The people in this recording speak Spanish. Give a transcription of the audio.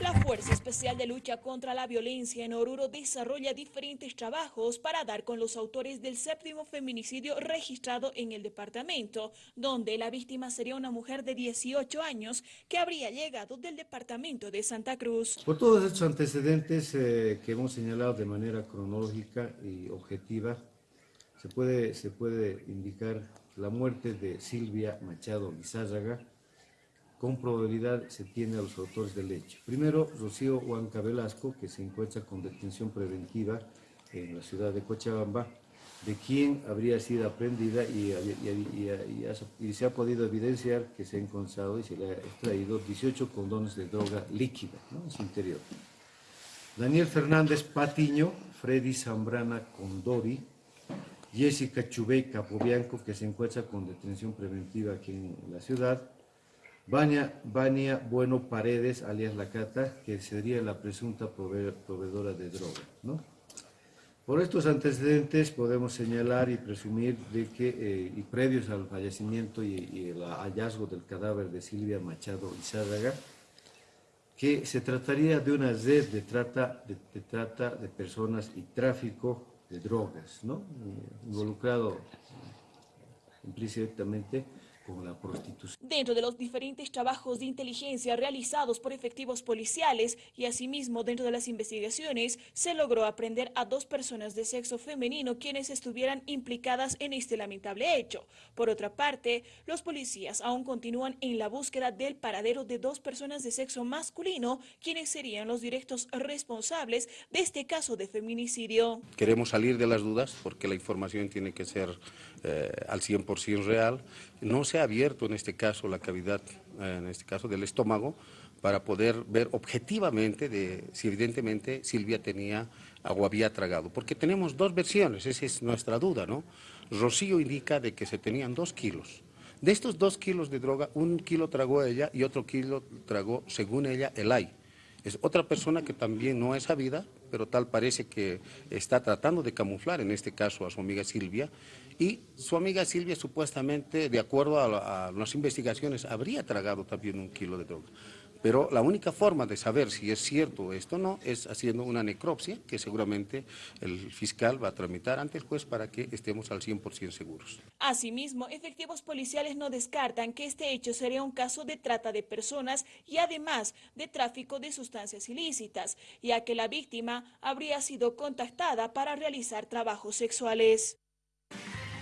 La Fuerza Especial de Lucha contra la Violencia en Oruro desarrolla diferentes trabajos para dar con los autores del séptimo feminicidio registrado en el departamento, donde la víctima sería una mujer de 18 años que habría llegado del departamento de Santa Cruz. Por todos estos antecedentes eh, que hemos señalado de manera cronológica y objetiva, se puede, se puede indicar la muerte de Silvia Machado Lizárraga, con probabilidad se tiene a los autores del hecho. Primero, Rocío Huanca Velasco, que se encuentra con detención preventiva en la ciudad de Cochabamba, de quien habría sido aprendida y, se ha podido evidenciar que se ha encontrado y se le ha extraído 18 condones de droga líquida en su interior. Daniel Fernández Patiño, Freddy Zambrana Condori, Jessica Chubey Capobianco, que se encuentra con detención preventiva aquí en la ciudad, Vania, Bueno Paredes, alias La Cata, que sería la presunta proveedora de droga. ¿no? Por estos antecedentes podemos señalar y presumir de que, eh, y previos al fallecimiento y, el hallazgo del cadáver de Silvia Machado Izárraga, que se trataría de una red de trata de, de personas y tráfico de drogas, ¿no? involucrado implícitamente la prostitución. Dentro de los diferentes trabajos de inteligencia realizados por efectivos policiales y asimismo dentro de las investigaciones, se logró aprender a dos personas de sexo femenino quienes estuvieran implicadas en este lamentable hecho. Por otra parte, los policías aún continúan en la búsqueda del paradero de dos personas de sexo masculino, quienes serían los directos responsables de este caso de feminicidio. Queremos salir de las dudas porque la información tiene que ser eh, al 100% real. No se abierto en este caso la cavidad, eh, en este caso del estómago, para poder ver objetivamente de si evidentemente Silvia tenía o había tragado. Porque tenemos dos versiones, esa es nuestra duda, ¿no? Rocío indica de que se tenían dos kilos. De estos dos kilos de droga, un kilo tragó ella y otro kilo tragó, según ella, el ay. Es otra persona que también no es sabida, pero tal parece que está tratando de camuflar, en este caso a su amiga Silvia, y su amiga Silvia supuestamente, de acuerdo a, las investigaciones, habría tragado también un kilo de droga. Pero la única forma de saber si es cierto esto o no es haciendo una necropsia que seguramente el fiscal va a tramitar ante el juez para que estemos al 100% seguros. Asimismo, efectivos policiales no descartan que este hecho sería un caso de trata de personas y además de tráfico de sustancias ilícitas, ya que la víctima habría sido contactada para realizar trabajos sexuales.